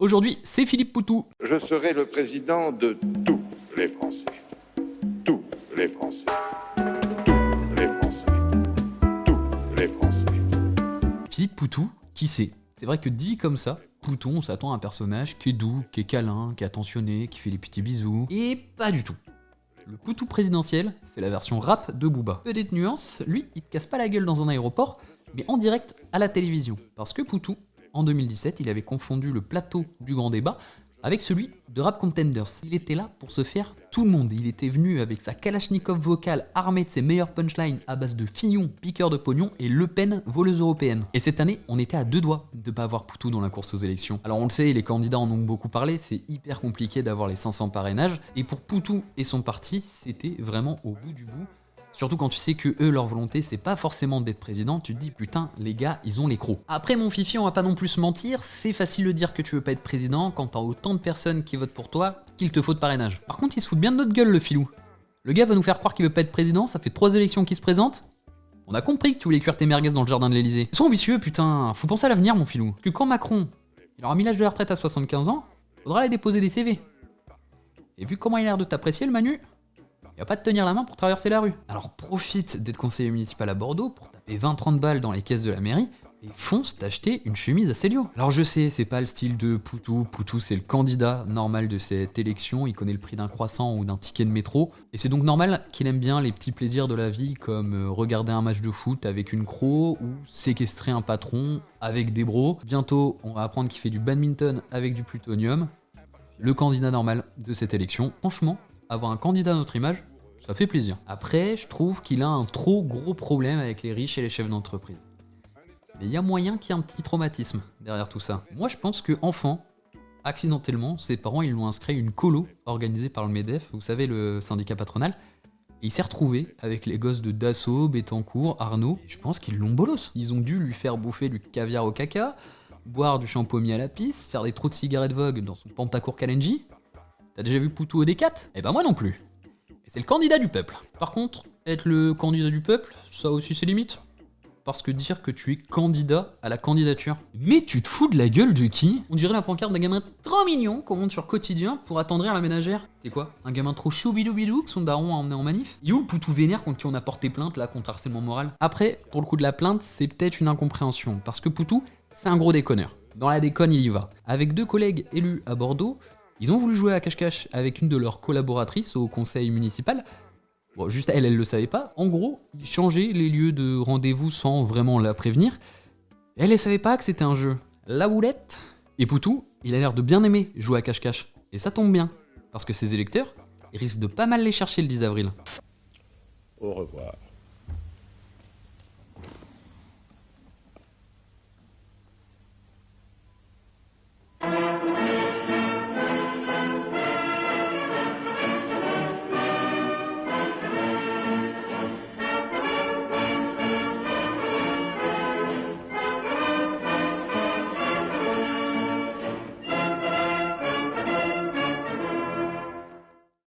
Aujourd'hui, c'est Philippe Poutou. Je serai le président de tous les Français. Tous les Français. Tous les Français. Tous les Français. Philippe Poutou, qui c'est? C'est vrai que dit comme ça, Poutou, on s'attend à un personnage qui est doux, qui est câlin, qui est attentionné, qui fait les petits bisous. Et pas du tout. Le Poutou présidentiel, c'est la version rap de Booba. Petite nuance, lui, il te casse pas la gueule dans un aéroport, mais en direct à la télévision. Parce que Poutou, en 2017, il avait confondu le plateau du grand débat avec celui de Rap Contenders. Il était là pour se faire tout le monde. Il était venu avec sa Kalachnikov vocale armée de ses meilleurs punchlines à base de Fillon, piqueur de pognon et Le Pen, voleuse européenne. Et cette année, on était à deux doigts de pas avoir Poutou dans la course aux élections. Alors on le sait, les candidats en ont beaucoup parlé, c'est hyper compliqué d'avoir les 500 parrainages. Et pour Poutou et son parti, c'était vraiment au bout du bout. Surtout quand tu sais que eux, leur volonté, c'est pas forcément d'être président, tu te dis putain, les gars, ils ont les crocs. Après mon fifi, on va pas non plus se mentir, c'est facile de dire que tu veux pas être président quand t'as autant de personnes qui votent pour toi qu'il te faut de parrainage. Par contre, il se fout bien de notre gueule, le filou. Le gars va nous faire croire qu'il veut pas être président, ça fait trois élections qui se présentent. On a compris que tu voulais cuire tes merguez dans le jardin de l'Elysée. Ils sont ambitieux, putain, faut penser à l'avenir, mon filou. Que quand Macron, il aura mis l'âge de la retraite à 75 ans, faudra aller déposer des CV. Et vu comment il a l'air de t'apprécier, le Manu, il va pas te tenir la main pour traverser la rue. Alors profite d'être conseiller municipal à Bordeaux pour taper 20-30 balles dans les caisses de la mairie et fonce t'acheter une chemise à Célio. Alors je sais, c'est pas le style de Poutou, Poutou c'est le candidat normal de cette élection, il connaît le prix d'un croissant ou d'un ticket de métro, et c'est donc normal qu'il aime bien les petits plaisirs de la vie comme euh, regarder un match de foot avec une croc ou séquestrer un patron avec des bros. Bientôt, on va apprendre qu'il fait du badminton avec du plutonium. Le candidat normal de cette élection. Franchement, avoir un candidat à notre image, ça fait plaisir. Après, je trouve qu'il a un trop gros problème avec les riches et les chefs d'entreprise. Mais il y a moyen qu'il y ait un petit traumatisme derrière tout ça. Moi, je pense que enfant, accidentellement, ses parents ils lui ont inscrit une colo organisée par le MEDEF, vous savez, le syndicat patronal. Il s'est retrouvé avec les gosses de Dassault, Bettencourt, Arnaud. Je pense qu'ils l'ont bolos. Ils ont dû lui faire bouffer du caviar au caca, boire du shampoing à la pisse, faire des trous de cigarettes Vogue dans son pantacourt Kalenji. T'as déjà vu Poutou au D4 Eh ben moi non plus. C'est le candidat du peuple. Par contre, être le candidat du peuple, ça aussi c'est limite. Parce que dire que tu es candidat à la candidature. Mais tu te fous de la gueule de qui? On dirait la pancarte d'un gamin trop mignon qu'on monte sur quotidien pour attendrir la ménagère. T'es quoi? Un gamin trop chou bidou bidou que son daron a emmené en manif? Il où le poutou vénère contre qui on a porté plainte là contre harcèlement moral? Après, pour le coup de la plainte, c'est peut-être une incompréhension. Parce que Poutou, c'est un gros déconneur. Dans la déconne, il y va. Avec deux collègues élus à Bordeaux, ils ont voulu jouer à cache-cache avec une de leurs collaboratrices au conseil municipal. Bon, juste elle, elle le savait pas. En gros, ils changeaient les lieux de rendez-vous sans vraiment la prévenir. Elle, elle savait pas que c'était un jeu. La boulette Et Poutou, il a l'air de bien aimer jouer à cache-cache. Et ça tombe bien, parce que ses électeurs, ils risquent de pas mal les chercher le 10 avril. Au revoir.